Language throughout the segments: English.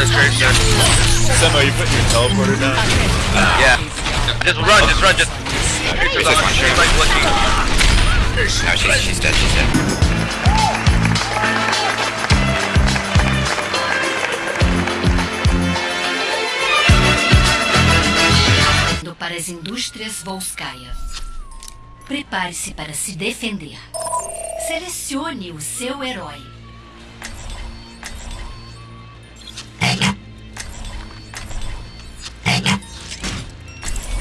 There's great shot. Semo, you putting your teleporter down? Yeah. Just run, just run, just. She's like looking. No, she's, she's dead, she's dead. Para as indústrias Volskaya. Prepare-se para se defender. Selecione o seu herói.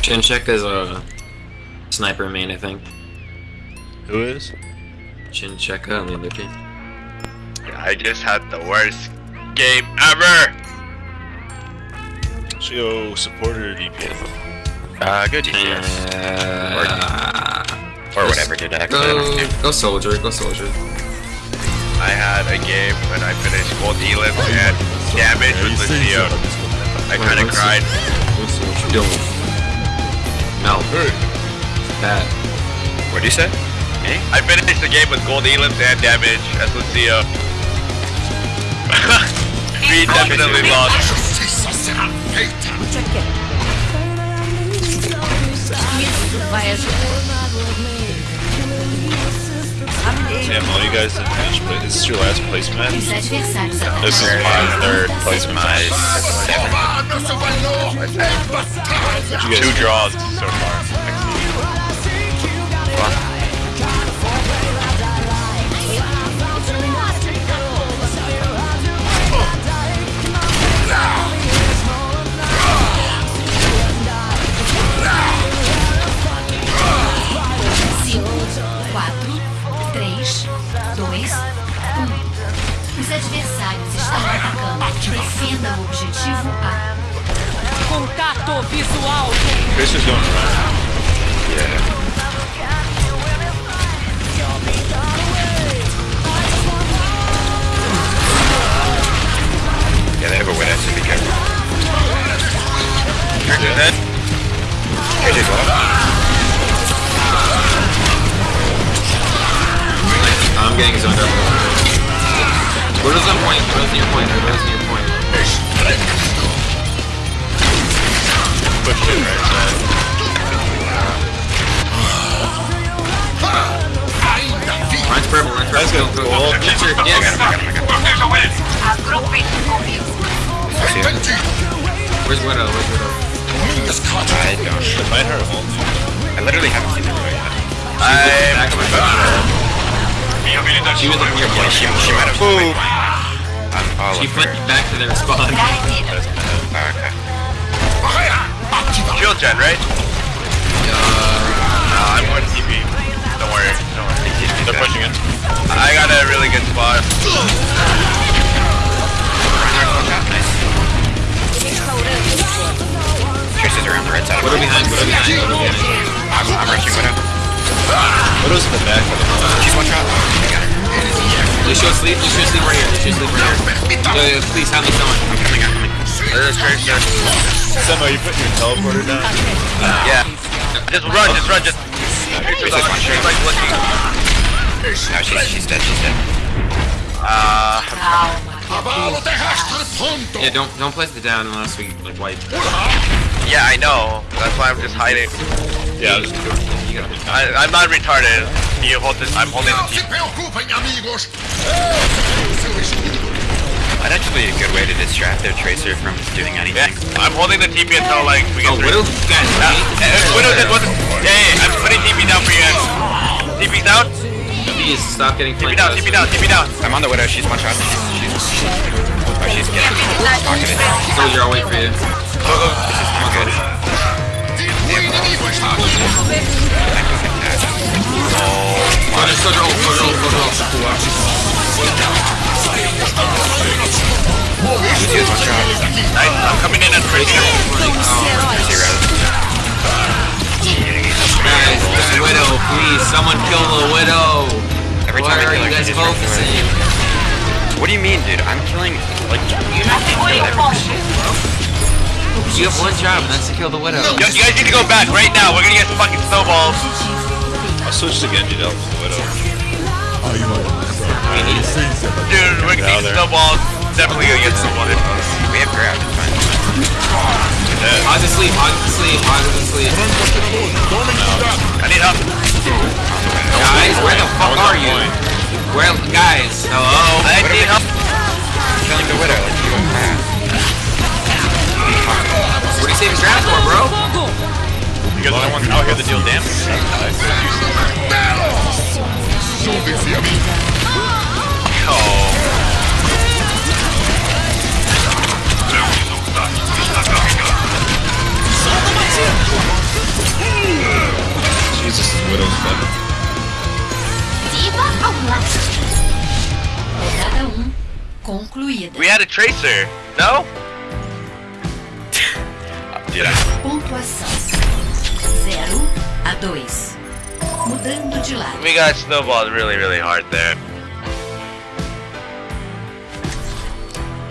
Chinchek is a sniper main, I think. Who is? Chincheka on the other team. I just had the worst game ever. Should go supporter or DPS? Uh, go DPS. Uh, Or whatever, dude. Actually, I go, go soldier, go soldier. I had a game when I finished gold elim and damage with Lucio. I kinda Wait, cried. Let's see what you're doing. No. Bad. What'd you say? Me? I finished the game with gold elims and damage as Lucio. we definitely lost. Isso vai ajudar. All you guys didn't finish, but this is your last place match? This is my third place match. You Two draws so far. Near point. Push it right side. Mine's purple, Let's purple. go. I got him, I got him, I got him. I see him. Where's Widow? Where's Widow? I don't. Might hurt ult. I literally haven't seen the video yet. I'm Back of my back. She was like near Yeah, she, she might have Ooh. I'm She of flipped her. back to their spawn. Oh, okay. shield gen, right? Uh, Nah, I'm going TP. Don't worry. Don't worry. They're pushing in. I got a really good spot. Tracer's around the right side. Widow behind, Widow behind, Widow behind. I'm, I'm rushing Widow. Widow's in the back. She's one shot. I got her. Lucio sleep, Lucio sleep right here, Lucio sleep right here. Yo, yo, please have me someone. I'm coming, I'm coming. There's Tracer. Semo, you putting your teleporter down? Yeah. Just run, just run, just. Tracer's on, she's like looking. No, she's, she's dead, she's dead. Uh, Yeah, don't don't place it down unless we like wipe. yeah, I know. That's why I'm just hiding. Yeah, I'll just go. You gotta I, I'm not retarded. You hold this. I'm holding the team. That's actually a good way to distract their Tracer from doing Yeah, anything. I'm holding the TP until like we get Oh, through. Widow? Guys, Uh, uh, Widow said wasn't. Yeah, yeah, I'm putting TP down for you. guys. TP down. Please stop getting TP down. TP down. TP down. I'm on the Widow, she's one shot. She's, she's, she's, oh, she's getting pocketed. Soldier, I'll wait for you. I'm good. Lucio's one shot. Nice. I'm coming in as Tracer. Zero. Guys, widow, please, someone kill the widow. Every Why time I are kill you her, guys she just runs away. focusing? What do you mean, dude? I'm killing, like, you have to kill everything. You have one job, and that's to kill the widow. Yo, you guys need to go back right now. We're gonna get fucking snowballs. I'll switch to Genji to help the Widow. Dude, we're gonna Get need snowballs. Definitely gonna get this one. We have grab, it's fine. Hog's asleep, Hog's asleep, I need help. Guys, where the fuck are you? Where, guys, hello? I need help. Killing the widow, let's do. What do you save his grab for, bro? Fogo! Because no one's out here to deal damage. That's nice. Oh. Had a tracer. No? Yeah. Pontuação: 0 a 2. Mudando de lado. We got snowballed really, really hard there.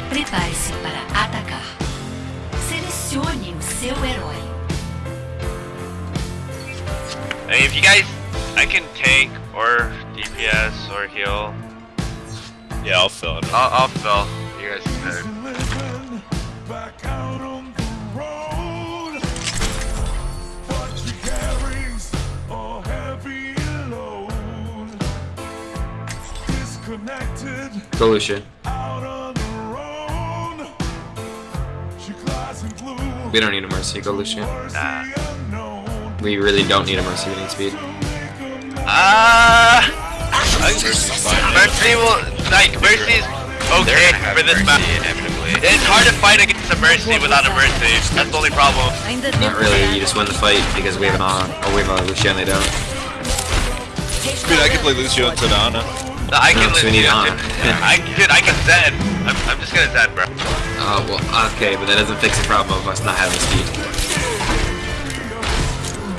Prepare-se para atacar. Selecione o seu herói. I mean, if you guys, I can tank or DPS or heal. Yeah, I'll fill it. I'll, I'll fill. You guys can. living back out on the road. What she carries a heavy load. Disconnected, Go, out on her own. She glides in blue. We don't need a mercy, go, Lucian. Nah. We really don't need a mercy, we need speed. Ah. I think Mercy's fine. Mercy will like Mercy's okay for this map. inevitably. It's hard to fight against a Mercy without a Mercy. That's the only problem. Not really, you just win the fight because we have an on, or oh, we have a Lucio and they don't. I mean, I can play Lucio and Tadana. No, I can No, so we need Ana. I dude, I can Zen. I'm, I'm just gonna Zen, bro. Oh, well, okay, but that doesn't fix the problem of us not having speed.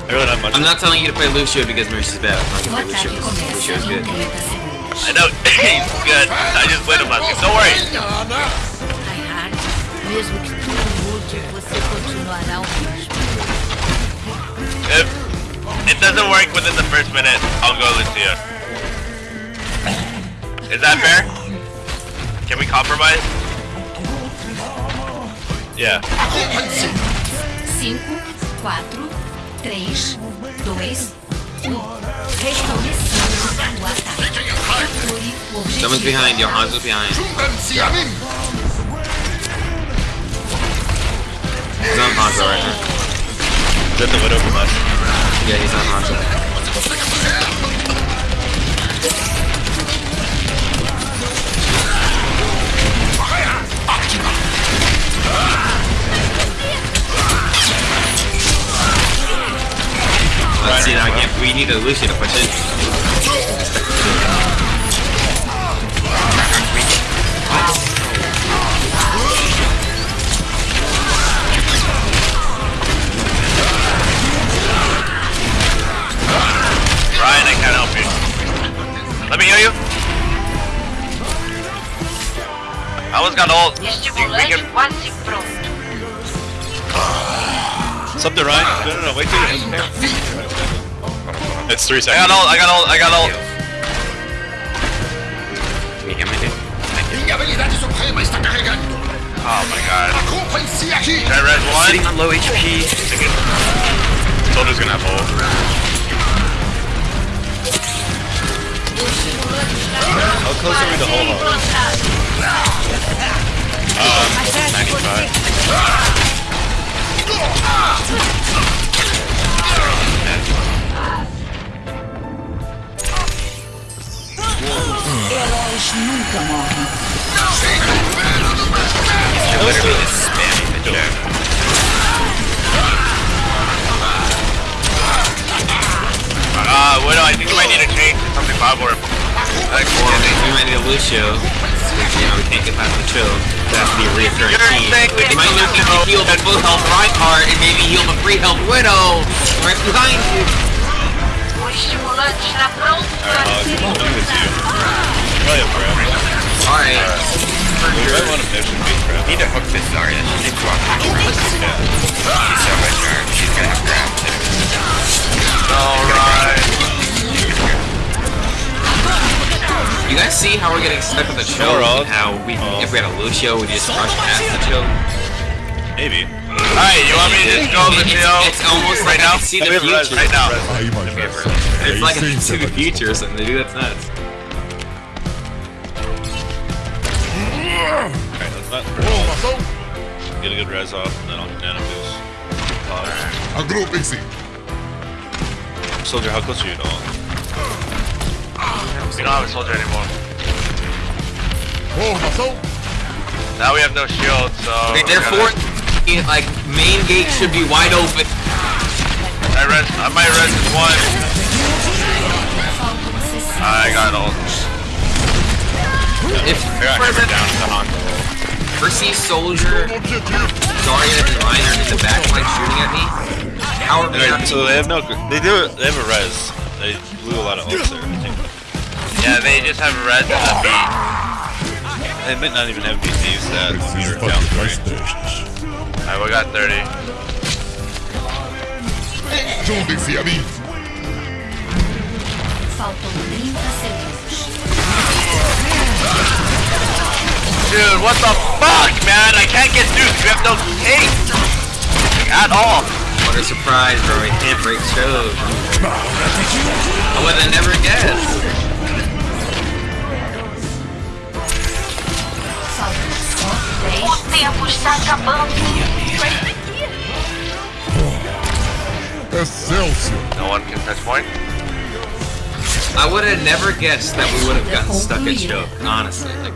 I really not much. I'm not telling you to play Lucio because Mercy's bad. I'm not gonna play Lucio because Lucio's good. 30. I know he's good. I just played him last game. Don't worry. Reinhardt, mesmo que tudo mude, você continuará o mesmo. If it doesn't work within the first minute, I'll go Lucio. Is that fair? Can we compromise? Yeah. 5, 4, 3, 2, 1. Restabelecendo o ataque. Someone's behind you, Hanzo's behind. He's on Hanzo right now. Is that the Widow from us? Yeah, he's on Hanzo. Let's see now again. We need a Lucio to push in. Heal you. I almost got ult. You- We can, quase. Something, Ryan? No, no, no, wait till you It's three seconds. I got ult. I got ult. I got ult. Can you hear me, dude? Oh my god. Should I res one? Sitting on low HP. Soldier's gonna have ult. How close are we to whole Um, 95. Heróis nunca just spamming the chat. Uh, Widow, I think might need to change to something Bob or like Or we might need a Lucio. Which, you know, we can't get past the chill. That has to be a reoccurring theme. We might need to heal the full health Reinhardt and maybe heal the free health Widow. Right behind you. O estimulante está pronto Alright, I'll do this you. Probably have grab. Alright. We might want to finish grab. Need to hook this Zarya. She needs to She's so much. She's gonna have grab too. Alright. You guys see how we're getting stuck with the choke? Overall- and how we, Oh. if we had a Lucio, we just rush past the choke. Maybe. Alright, you want me to just go, It's- Lucio? It's almost right like I now? can see the have future. Right now. Aí, my friend. It's like I Aí can see the future or something, dude. That's nuts. Alright, let's not get a good res off, and then I'll nano boost. Agrupem-se. Soldier, how close are you to all? We don't have a soldier anymore. Formação. Now we have no shield, so. Okay, we're therefore, gonna- like main gate should be wide open. I res. I might res this one. Faltam 60. I got ult. If I got hammered down with the Honda. Percy Soldier, Zarya, and Ryan are in the back line shooting at me, how are we Alright, so they have no. They do. They have a res. They blew a lot of ults there. I think. Yeah, they just have a res and a beat. They might not even have BT use that. Preciso Meter down fazer three. mais testes. Alright, we got 30. Juntem-se a mim. Faltam 30 segundos. Dude, what the fuck, man? I can't get duped. You have no taste. At all. What a surprise, bro. We can't break shows. I would have never guessed. Tempo está acabando. Excelsior. No one can touch point. I would have never guessed that we would have gotten stuck at choke, honestly. Like,